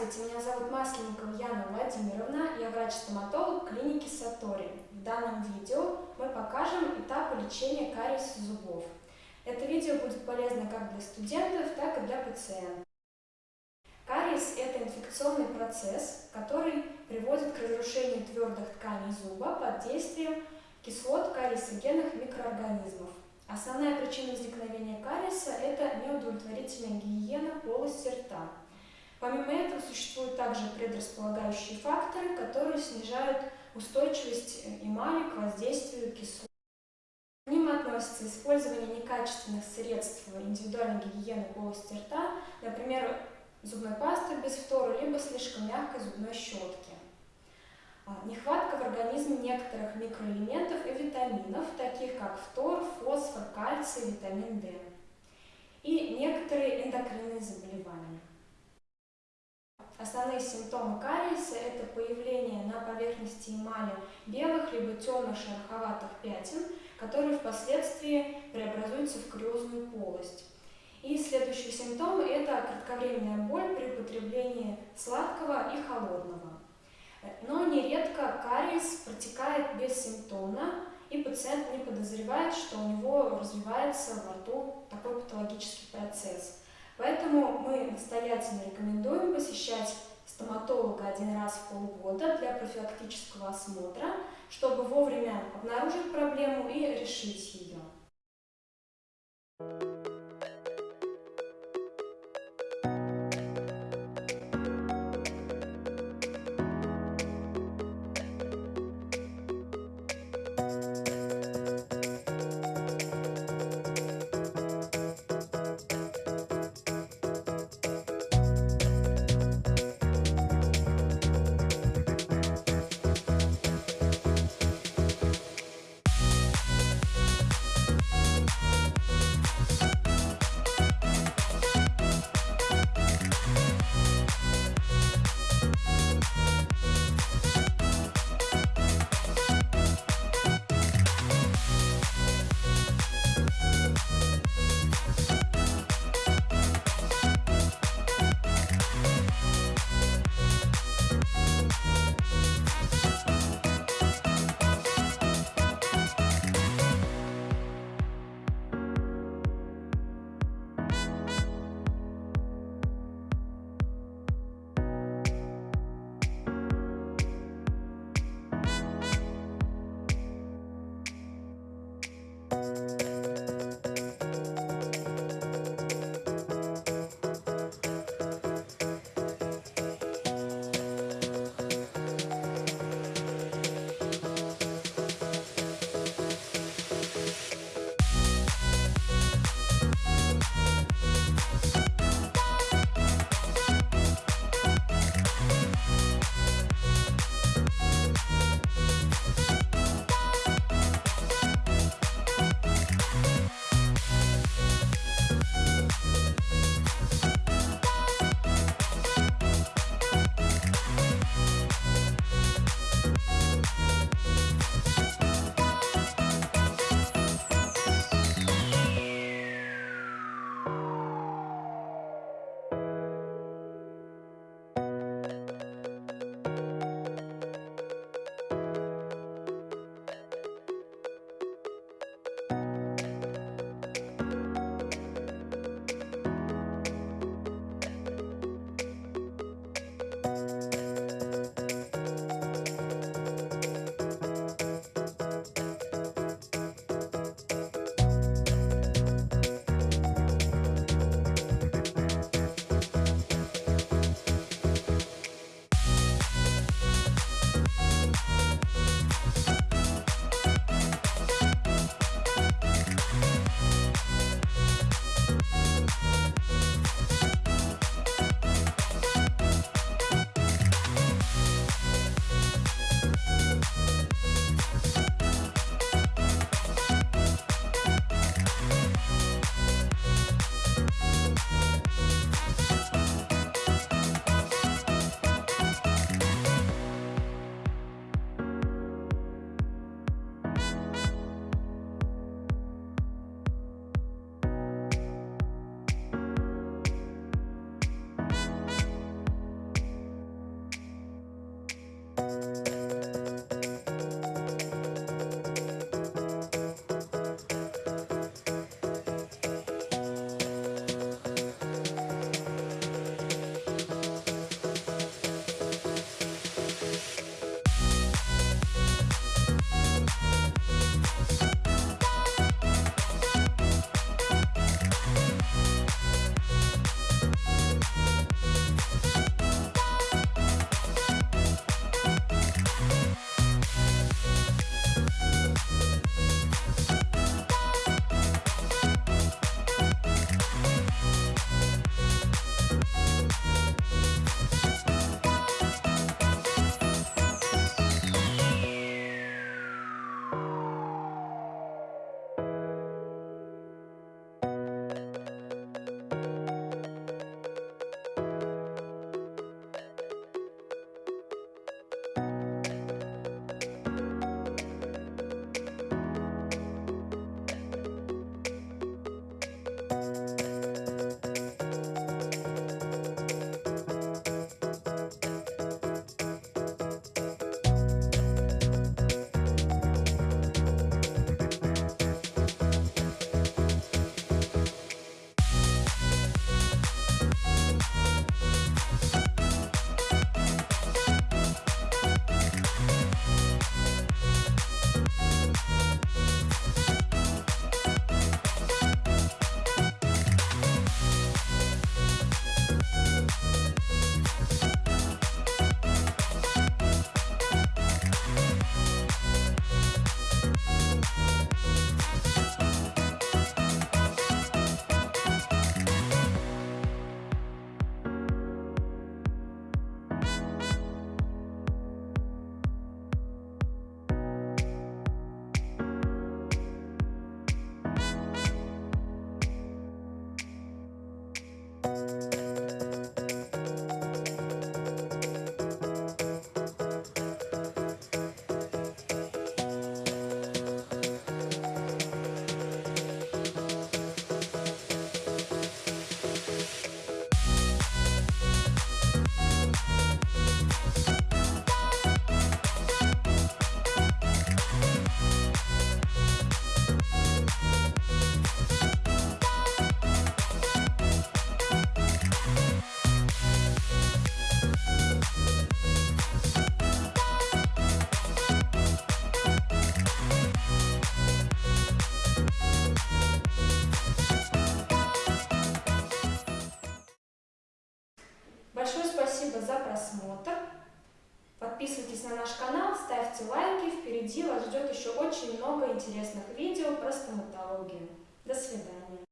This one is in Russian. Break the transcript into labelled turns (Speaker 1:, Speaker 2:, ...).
Speaker 1: Здравствуйте, меня зовут Масленникова Яна Владимировна, я врач-стоматолог клиники Сатори. В данном видео мы покажем этапы лечения кариеса зубов. Это видео будет полезно как для студентов, так и для пациентов. Кариес – это инфекционный процесс, который приводит к разрушению твердых тканей зуба под действием кислот кариесогенных микроорганизмов. Основная причина возникновения кариеса – это неудовлетворительная гигиена полости рта. Помимо этого существуют также предрасполагающие факторы, которые снижают устойчивость эмали к воздействию кислот. К ним относятся использование некачественных средств индивидуальной гигиены полости рта, например, зубной пасты без фтора, либо слишком мягкой зубной щетки. А, нехватка в организме некоторых микроэлементов и витаминов, таких как фтор, фосфор, кальций, витамин D. И некоторые эндокринные заболевания. Основные симптомы кариеса – это появление на поверхности эмали белых либо темных шероховатых пятен, которые впоследствии преобразуются в кариозную полость. И следующие симптомы – это кратковременная боль при употреблении сладкого и холодного. Но нередко кариес протекает бессимптомно, и пациент не подозревает, что у него развивается во рту такой патологический процесс – Поэтому мы настоятельно рекомендуем посещать стоматолога один раз в полгода для профилактического осмотра, чтобы вовремя обнаружить проблему и решить ее. Большое спасибо за просмотр. Подписывайтесь на наш канал, ставьте лайки. Впереди вас ждет еще очень много интересных видео про стоматологию. До свидания.